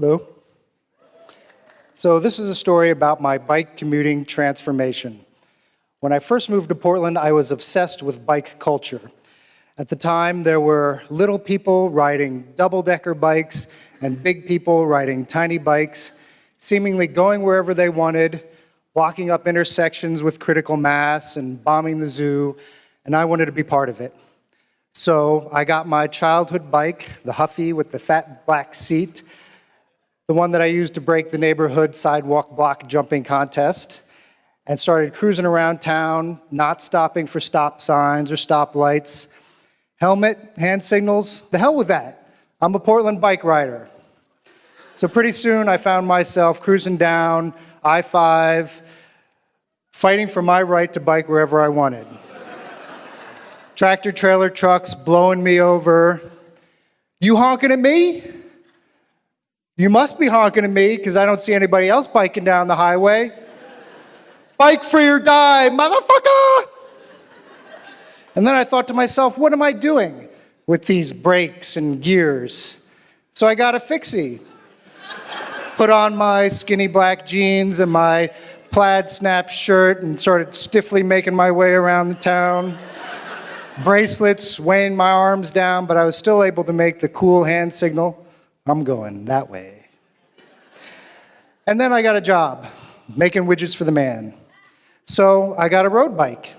Hello. So this is a story about my bike commuting transformation. When I first moved to Portland, I was obsessed with bike culture. At the time, there were little people riding double-decker bikes and big people riding tiny bikes, seemingly going wherever they wanted, blocking up intersections with critical mass and bombing the zoo, and I wanted to be part of it. So I got my childhood bike, the Huffy with the fat black seat, the one that I used to break the neighborhood sidewalk block jumping contest, and started cruising around town, not stopping for stop signs or stop lights. Helmet, hand signals, the hell with that. I'm a Portland bike rider. So pretty soon I found myself cruising down I-5, fighting for my right to bike wherever I wanted. Tractor trailer trucks blowing me over. You honking at me? You must be honking at me because I don't see anybody else biking down the highway. Bike free or die, motherfucker! And then I thought to myself, what am I doing with these brakes and gears? So I got a fixie. Put on my skinny black jeans and my plaid snap shirt and started stiffly making my way around the town. Bracelets weighing my arms down, but I was still able to make the cool hand signal. I'm going that way. And then I got a job making widgets for the man. So I got a road bike.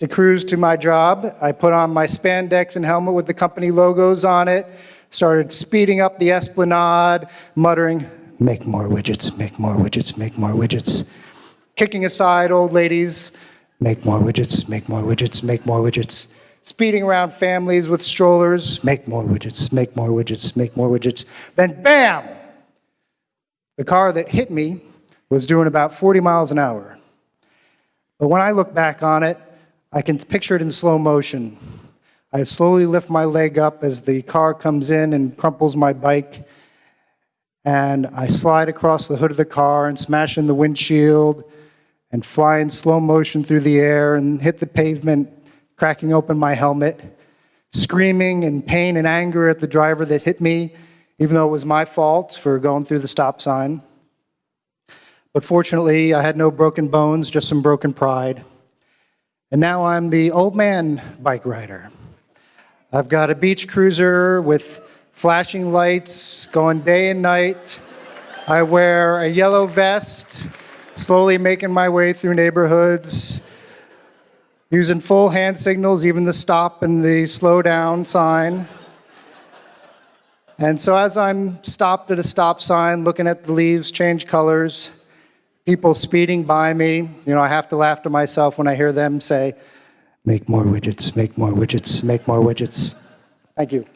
To cruise to my job, I put on my spandex and helmet with the company logos on it, started speeding up the esplanade, muttering, make more widgets, make more widgets, make more widgets. Kicking aside old ladies, make more widgets, make more widgets, make more widgets speeding around families with strollers, make more widgets, make more widgets, make more widgets. Then bam! The car that hit me was doing about 40 miles an hour. But when I look back on it, I can picture it in slow motion. I slowly lift my leg up as the car comes in and crumples my bike, and I slide across the hood of the car and smash in the windshield and fly in slow motion through the air and hit the pavement cracking open my helmet, screaming in pain and anger at the driver that hit me, even though it was my fault for going through the stop sign. But fortunately, I had no broken bones, just some broken pride. And now I'm the old man bike rider. I've got a beach cruiser with flashing lights going day and night. I wear a yellow vest, slowly making my way through neighborhoods, using full hand signals, even the stop and the slow down sign. And so as I'm stopped at a stop sign, looking at the leaves change colors, people speeding by me, you know, I have to laugh to myself when I hear them say, make more widgets, make more widgets, make more widgets. Thank you.